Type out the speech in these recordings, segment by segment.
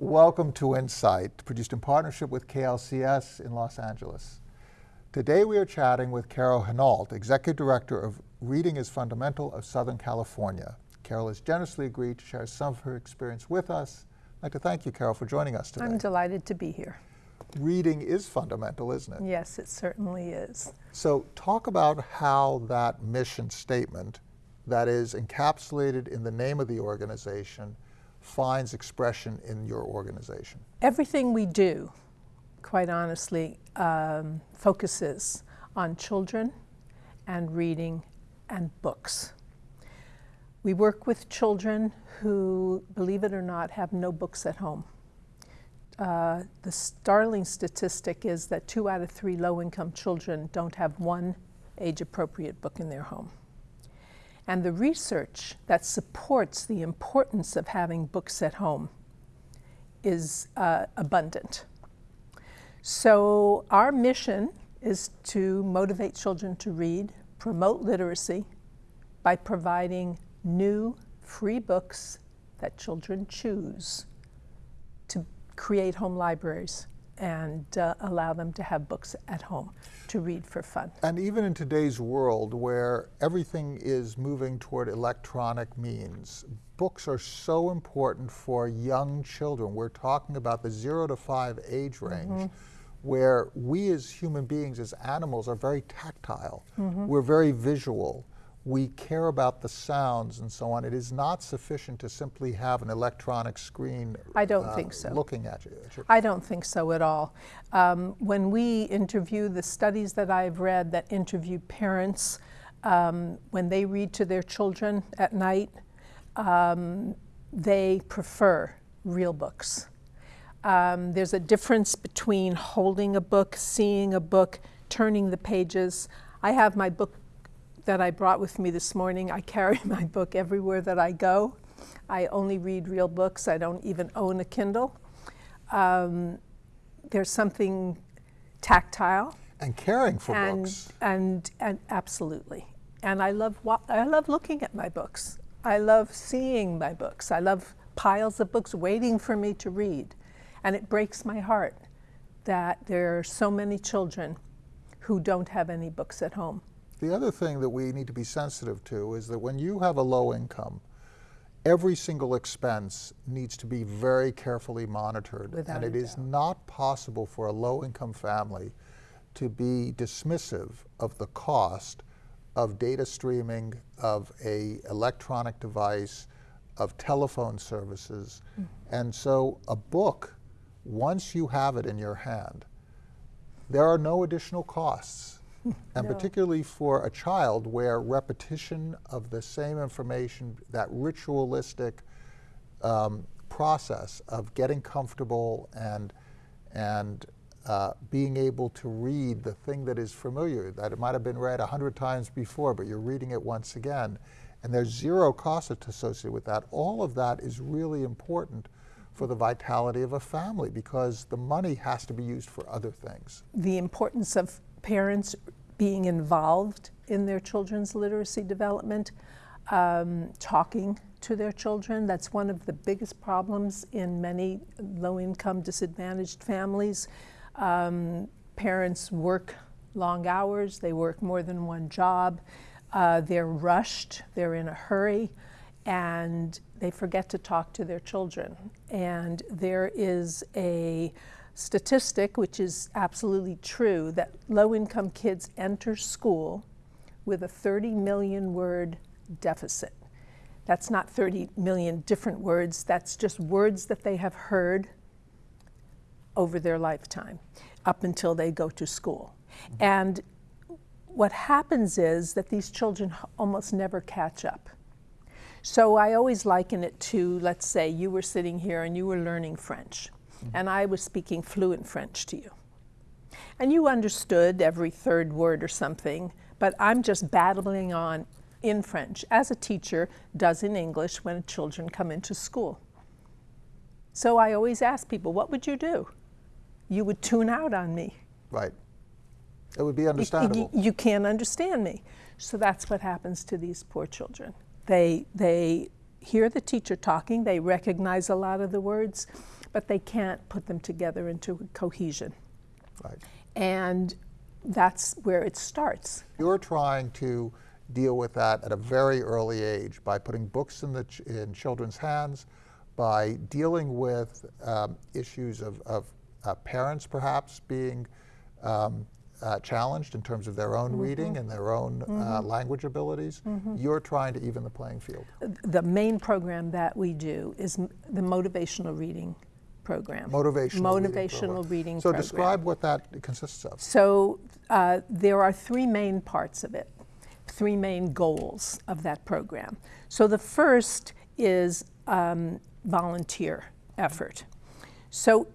Welcome to Insight, produced in partnership with KLCS in Los Angeles. Today we are chatting with Carol Henault, Executive Director of Reading is Fundamental of Southern California. Carol has generously agreed to share some of her experience with us. I'd like to thank you, Carol, for joining us today. I'm delighted to be here. Reading is fundamental, isn't it? Yes, it certainly is. So talk about how that mission statement that is encapsulated in the name of the organization finds expression in your organization. Everything we do, quite honestly, um, focuses on children and reading and books. We work with children who, believe it or not, have no books at home. Uh, the startling statistic is that two out of three low-income children don't have one age-appropriate book in their home. And the research that supports the importance of having books at home is uh, abundant. So our mission is to motivate children to read, promote literacy by providing new free books that children choose to create home libraries and uh, allow them to have books at home to read for fun. And even in today's world where everything is moving toward electronic means, books are so important for young children. We're talking about the zero to five age range. Mm -hmm where we as human beings, as animals, are very tactile. Mm -hmm. We're very visual. We care about the sounds and so on. It is not sufficient to simply have an electronic screen. I don't uh, think so. Looking at you. I don't think so at all. Um, when we interview the studies that I've read that interview parents um, when they read to their children at night, um, they prefer real books. Um, there's a difference between holding a book, seeing a book, turning the pages. I have my book that I brought with me this morning. I carry my book everywhere that I go. I only read real books. I don't even own a Kindle. Um, there's something tactile. And caring for and, books. And, and absolutely. And I love, I love looking at my books. I love seeing my books. I love piles of books waiting for me to read. And it breaks my heart that there are so many children who don't have any books at home. The other thing that we need to be sensitive to is that when you have a low income, every single expense needs to be very carefully monitored. Without and it is not possible for a low income family to be dismissive of the cost of data streaming, of a electronic device, of telephone services. Mm. And so a book once you have it in your hand, there are no additional costs. And no. particularly for a child where repetition of the same information, that ritualistic um, process of getting comfortable and, and uh, being able to read the thing that is familiar, that it might have been read a hundred times before, but you're reading it once again, and there's zero cost associated with that. All of that is really important for the vitality of a family because the money has to be used for other things. The importance of parents being involved in their children's literacy development, um, talking to their children. That's one of the biggest problems in many low-income disadvantaged families. Um, parents work long hours, they work more than one job, uh, they're rushed, they're in a hurry and they forget to talk to their children. And there is a statistic, which is absolutely true, that low-income kids enter school with a 30 million word deficit. That's not 30 million different words, that's just words that they have heard over their lifetime up until they go to school. Mm -hmm. And what happens is that these children almost never catch up. So I always liken it to, let's say you were sitting here and you were learning French. And I was speaking fluent French to you. And you understood every third word or something, but I'm just battling on in French, as a teacher does in English when children come into school. So I always ask people, what would you do? You would tune out on me. Right. It would be understandable. You, you, you can't understand me. So that's what happens to these poor children. They, they hear the teacher talking, they recognize a lot of the words, but they can't put them together into cohesion. Right. And that's where it starts. You're trying to deal with that at a very early age by putting books in, the ch in children's hands, by dealing with um, issues of, of uh, parents perhaps being um, uh, challenged in terms of their own Mm-hmm. reading and their own uh, language abilities. You're trying to even the playing field. The main program that we do is m- the motivational reading program. Motivational, reading Motivational program. reading So program. describe what that consists of. So uh, there are three main parts of it, three main goals of that program. So the first is um, volunteer effort. So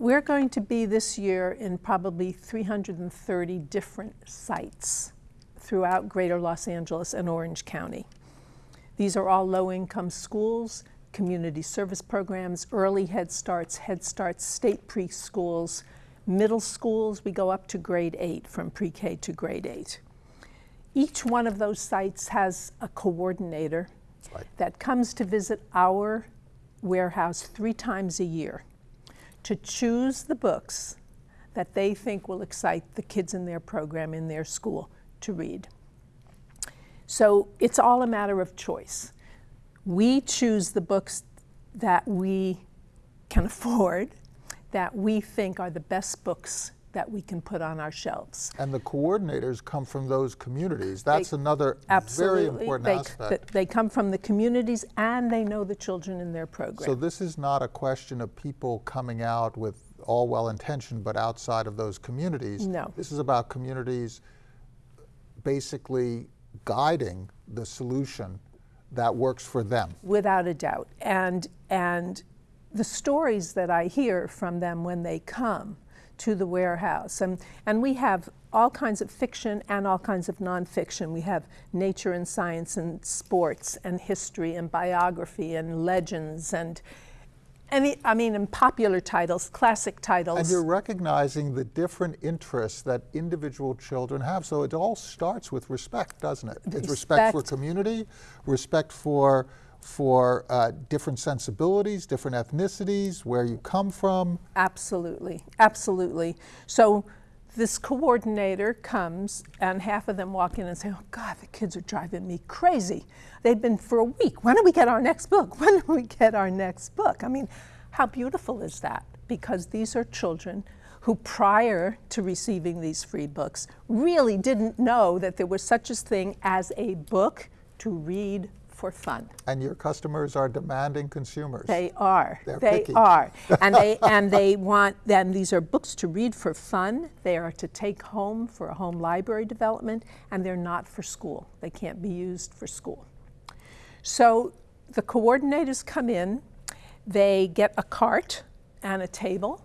we're going to be this year in probably 330 different sites throughout greater Los Angeles and Orange County. These are all low-income schools, community service programs, early Head Starts, Head Starts, state preschools, middle schools, we go up to grade eight, from pre-K to grade eight. Each one of those sites has a coordinator Right. that comes to visit our warehouse three times a year to choose the books that they think will excite the kids in their program in their school to read. So it's all a matter of choice. We choose the books that we can afford, that we think are the best books that we can put on our shelves. And the coordinators come from those communities. That's They- another very important They, aspect. th- they come from the communities and they know the children in their program. So this is not a question of people coming out with all well-intentioned, but outside of those communities. No. This is about communities basically guiding the solution that works for them. without a doubt. And and the stories that I hear from them when they come to the warehouse, and and we have all kinds of fiction and all kinds of nonfiction. We have nature and science and sports and history and biography and legends and any I mean in popular titles, classic titles. And you're recognizing the different interests that individual children have. So it all starts with respect, doesn't it? It's respect for community, respect for for uh, different sensibilities, different ethnicities, where you come from. Absolutely, absolutely. So this coordinator comes, and half of them walk in and say, "Oh God, the kids are driving me crazy. They've been for a week. When do we get our next book? When do we get our next book?" I mean, how beautiful is that? Because these are children who, prior to receiving these free books, really didn't know that there was such a thing as a book to read for fun. And your customers are demanding consumers. They are. They're they picky. are. And they and they want then these are books to read for fun. They are to take home for a home library development and they're not for school. They can't be used for school. So the coordinators come in, they get a cart and a table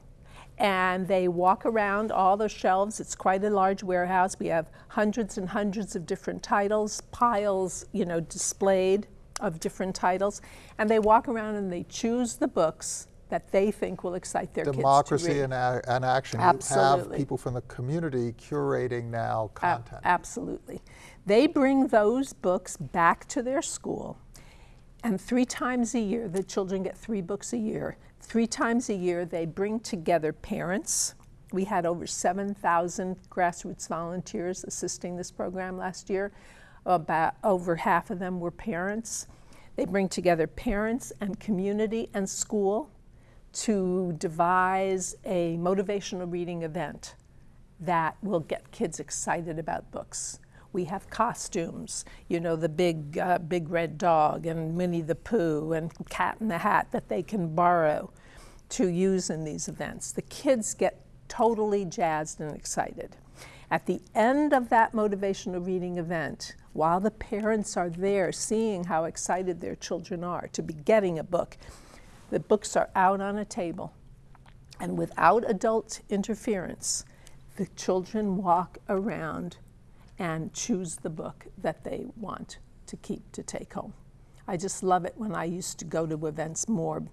and they walk around all the shelves. It's quite a large warehouse. We have hundreds and hundreds of different titles, piles, you know, displayed of different titles. And they walk around and they choose the books that they think will excite their kids to Democracy and, a- and action. You have people from the community curating now A- content. absolutely. They bring those books back to their school, and three times a year, the children get three books a year. Three times a year, they bring together parents. We had over 7,000 grassroots volunteers assisting this program last year. About over half of them were parents. They bring together parents and community and school to devise a motivational reading event that will get kids excited about books. We have costumes, you know, the big, uh, big red dog and Winnie the Pooh and Cat in the Hat that they can borrow to use in these events. The kids get totally jazzed and excited. At the end of that motivational reading event, while the parents are there seeing how excited their children are to be getting a book, the books are out on a table. And without adult interference, the children walk around and choose the book that they want to keep to take home. I just love it when I used to go to events more.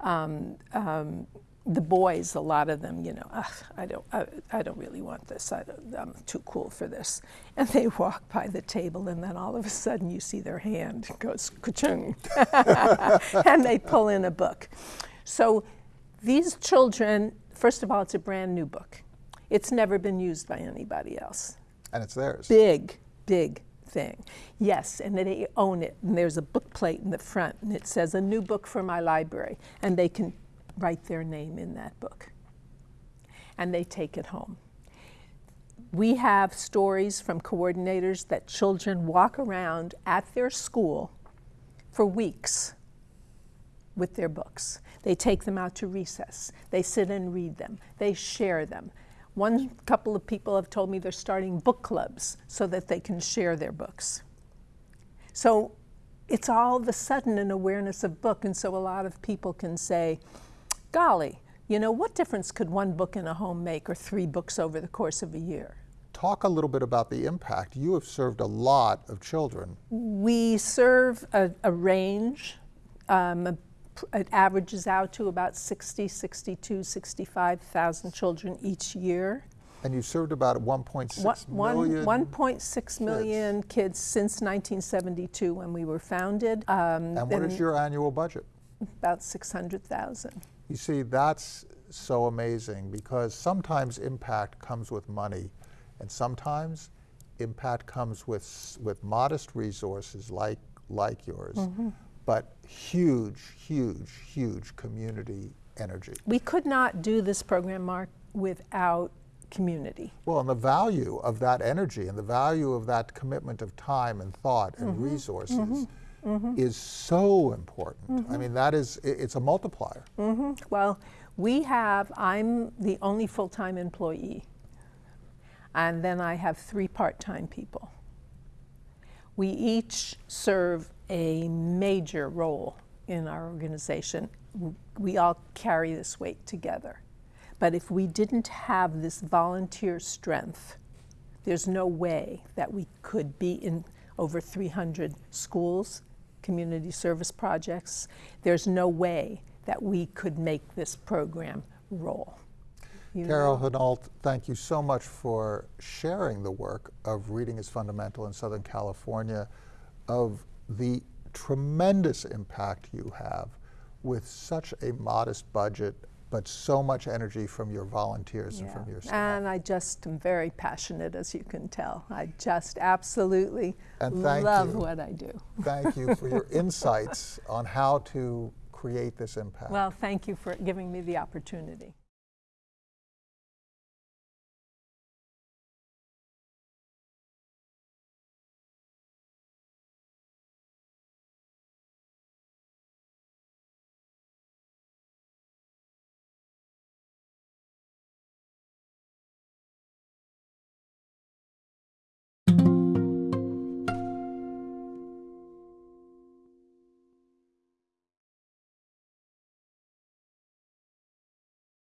Um, um, the boys, a lot of them, you know, I don't, I, I don't really want this. I I'm too cool for this. And they walk by the table, and then all of a sudden you see their hand goes ka-chung, and they pull in a book. So These children, first of all, it's a brand new book. It's never been used by anybody else. And it's theirs. Big, big thing. Yes, and they own it. And there's a book plate in the front, and it says, A new book for my library. And they can write their name in that book. And they take it home. We have stories from coordinators that children walk around at their school for weeks with their books. They take them out to recess. They sit and read them. They share them. One couple of people have told me they're starting book clubs so that they can share their books. So it's all of a sudden an awareness of book, and so a lot of people can say, golly, you know, what difference could one book in a home make or three books over the course of a year? Talk a little bit about the impact. You have served a lot of children. We serve a, a range. Um, it averages out to about 60, 62, 65,000 children each year. And you've served about 1.6 One- million. 1.6 million kids since 1972 when we were founded. Um, and what is your annual budget? About 600,000. You see, that's so amazing because sometimes impact comes with money, and sometimes impact comes with with modest resources like like yours, Mm-hmm. But huge, huge, huge community energy. We could not do this program, Mark, without community. Well, and the value of that energy and the value of that commitment of time and thought and Mm-hmm. resources mm-hmm. Mm-hmm. is so important. I mm-hmm. mean, that is, it's a multiplier. Well, we have, I'm the only full time employee, and then I have three part time people. We each serve a major role in our organization. We all carry this weight together. But if we didn't have this volunteer strength, there's no way that we could be in over 300 schools, community service projects. There's no way that we could make this program roll. You Carol? Hinault, thank you so much for sharing the work of Reading is Fundamental in Southern California, of the tremendous impact you have with such a modest budget, but so much energy from your volunteers and from your staff. And I just am very passionate, as you can tell. I just absolutely love you. what I do. Thank you for your insights on how to create this impact. Well, thank you for giving me the opportunity.